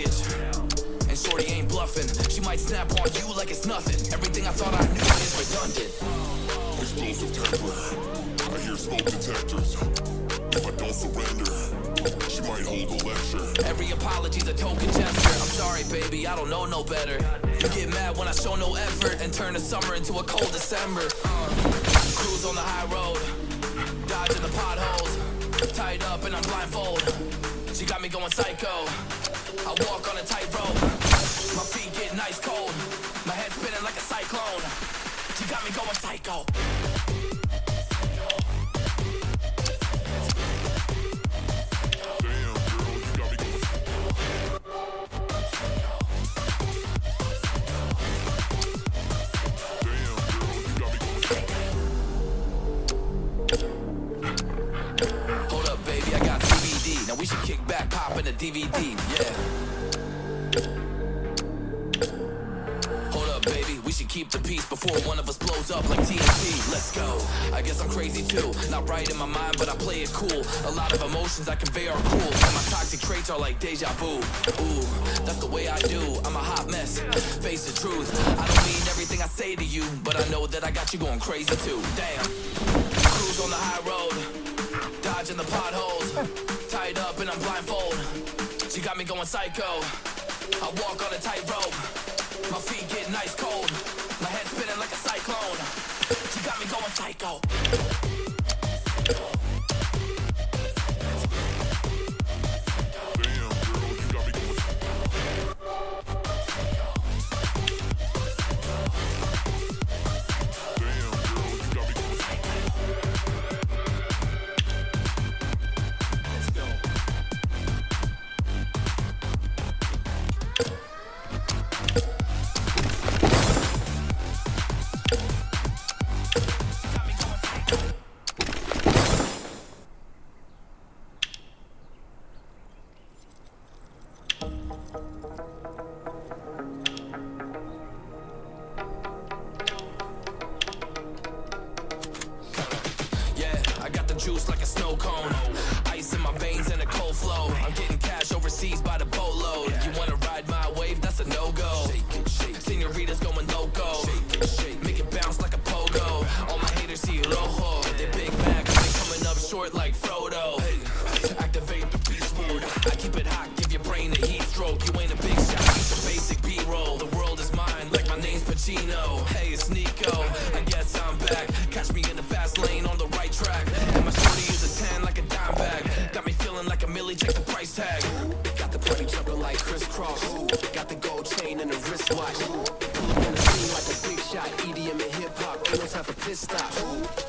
luggage. And Shorty ain't bluffing. She might snap on you like it's nothing. Everything I thought I knew is redundant. Explosive temper. I hear smoke detectors. If I don't surrender, she might hold a lecture. Every apology's a token gesture. I'm sorry, baby, I don't know no better. You get mad when I show no effort and turn the summer into a cold December. Cruise on the high road, dodging the potholes. Tied up and I'm blindfold. She got me going psycho. I walk on a tightrope. My feet get nice cold. My head spinning like a cyclone. She got me going psycho. The DVD. Yeah. Hold up, baby, we should keep the peace before one of us blows up like TNT. Let's go. I guess I'm crazy too. Not right in my mind, but I play it cool. A lot of emotions I convey are cool. And my toxic traits are like deja vu. Ooh, that's the way I do. I'm a hot mess. Face the truth. I don't mean everything I say to you, but I know that I got you going crazy too. Damn. Cruise on the high road dodging the potholes. Tied up and I'm blindfold. She got me going psycho. I walk on a tightrope. My feet get nice cold. My head spinning like a cyclone. She got me going psycho. Hey, it's Nico. I guess I'm back. Catch me in the fast lane on the right track. And my shorty is a 10 like a dime bag. Got me feeling like a millie, check the price tag. Got the party jumping like Kris Kross. Got the gold chain and the wristwatch. Pull up in the scene like a big shot. EDM and hip hop. Ain't no time for piss stop.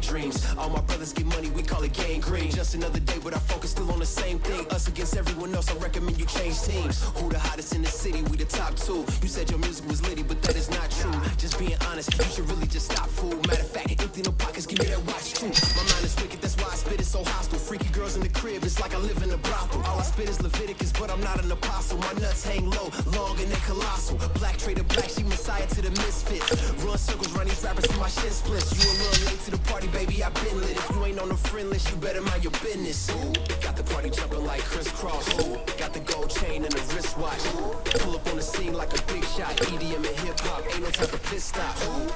Daydreams. All my brothers get money, we call it gang green. Just another day, but our focus still on the same thing. Us against everyone else, I recommend you change teams. Who the hottest in the city? We the top two. You said your music was litty, but that is not true. Just being honest, you should really just stop, fool. Matter of fact, empty no pockets, give me that watch too. My mind is wicked, that's why I spit it so hostile. Freaky girls in the crib, it's like I live in a brothel. All I spit is Leviticus, but I'm not an apostle. My nuts hang low, long and they colossal. Black trader, black sheep, to the misfits. Run circles, run these rappers till my shit splits. You a little late to the party, baby, I been lit. If you ain't on the friend list, you better mind your business. Ooh, got the party jumping like Kris Kross. Ooh, got the gold chain and the wristwatch. Ooh, Pull up on the scene like a big shot. EDM and hip hop, ain't no time for piss stop. Ooh,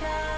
shine.